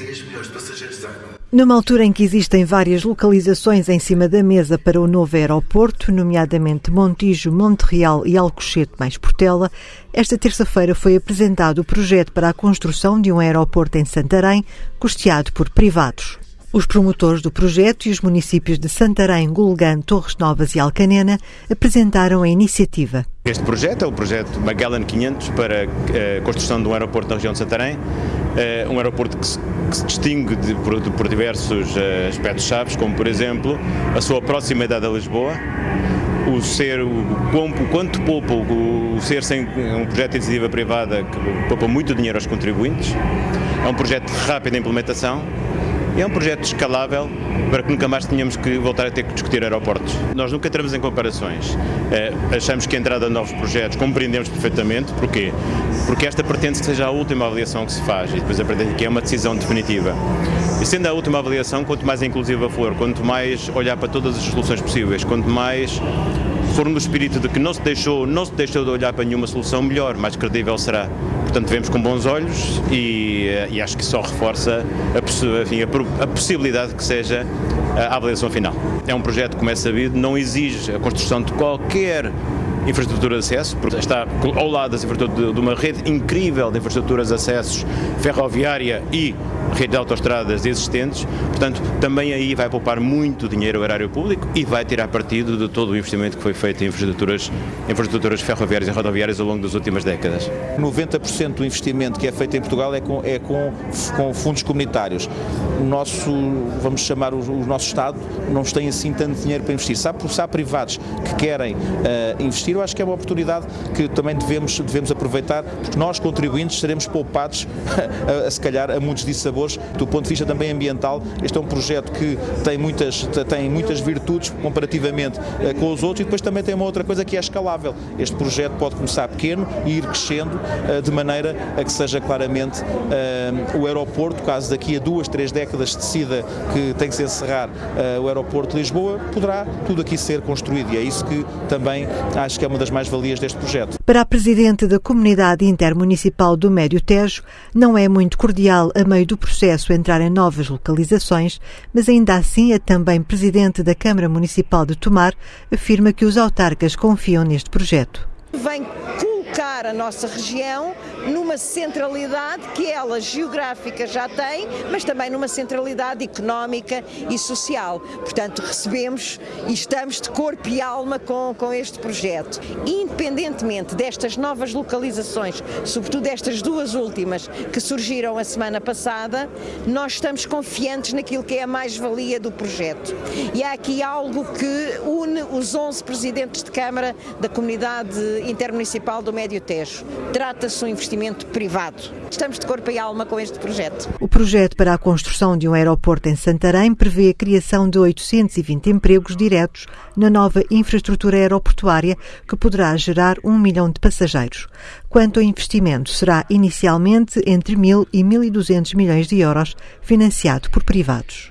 10 milhões de passageiros. Numa altura em que existem várias localizações em cima da mesa para o novo aeroporto, nomeadamente Montijo, Monterreal e Alcochete mais Portela, esta terça-feira foi apresentado o projeto para a construção de um aeroporto em Santarém, custeado por privados. Os promotores do projeto e os municípios de Santarém, Gulgã, Torres Novas e Alcanena apresentaram a iniciativa. Este projeto é o projeto Magellan 500 para a eh, construção de um aeroporto na região de Santarém, eh, um aeroporto que se, que se distingue de, por, por, diversos eh, aspectos chaves, como por exemplo a sua proximidade a Lisboa, o ser, o, o quanto poupa, o, o ser sem um projeto de iniciativa privada que poupa muito dinheiro aos contribuintes, é um projeto de rápida implementação é um projeto escalável para que nunca mais tenhamos que voltar a ter que discutir aeroportos. Nós nunca entramos em comparações. É, achamos que a entrada de novos projetos compreendemos perfeitamente. Porquê? Porque esta pretende que seja a última avaliação que se faz e depois aprende que é uma decisão definitiva. E sendo a última avaliação, quanto mais inclusiva for, quanto mais olhar para todas as soluções possíveis, quanto mais for no espírito de que não se deixou, não se deixou de olhar para nenhuma solução, melhor, mais credível será. Portanto, vemos com bons olhos e, eh, e acho que só reforça a, enfim, a, a possibilidade que seja a avaliação final. É um projeto, como é sabido, não exige a construção de qualquer infraestrutura de acesso, porque está ao lado infraestruturas de uma rede incrível de infraestruturas de acessos ferroviária e rede de autoestradas existentes, portanto, também aí vai poupar muito dinheiro ao erário público e vai tirar partido de todo o investimento que foi feito em infraestruturas, infraestruturas ferroviárias e rodoviárias ao longo das últimas décadas. 90% do investimento que é feito em Portugal é com, é com, com fundos comunitários. O nosso, vamos chamar o, o, nosso Estado, não tem assim tanto dinheiro para investir. Se há, se há privados que querem uh, investir, eu acho que é uma oportunidade que também devemos, devemos aproveitar, porque nós, contribuintes, seremos poupados, a, a, se calhar, a muitos dissabores do ponto de vista também ambiental. Este é um projeto que tem muitas, tem muitas virtudes comparativamente uh, com os outros e depois também tem uma outra coisa que é escalável. Este projeto pode começar pequeno e ir crescendo uh, de maneira a que seja claramente o aeroporto, caso daqui a duas, três décadas decida que tem que se encerrar o aeroporto de Lisboa, poderá tudo aqui ser construído e é isso que também acho que é uma das mais-valias deste projeto. Para a Presidente da Comunidade Intermunicipal do Médio Tejo, não é muito cordial a meio do processo entrar em novas localizações, mas ainda assim é também Presidente da Câmara Municipal de Tomar, afirma que os autarcas confiam neste projeto. Colocar a nossa região numa centralidade que ela geográfica já tem, mas também numa centralidade económica e social. Portanto, recebemos e estamos de corpo e alma com, com este projeto. Independentemente destas novas localizações, sobretudo estas duas últimas que surgiram a semana passada, nós estamos confiantes naquilo que é a mais-valia do projeto. E há aqui algo que une os 11 presidentes de Câmara da Comunidade Intermunicipal do Médio Tejo. Trata-se de um investimento privado. Estamos de corpo e alma com este projeto. O projeto para a construção de um aeroporto em Santarém prevê a criação de 820 empregos diretos na nova infraestrutura aeroportuária que poderá gerar um milhão de passageiros. Quanto ao investimento, será inicialmente entre 1.000 e 1.200 milhões de euros, financiado por privados.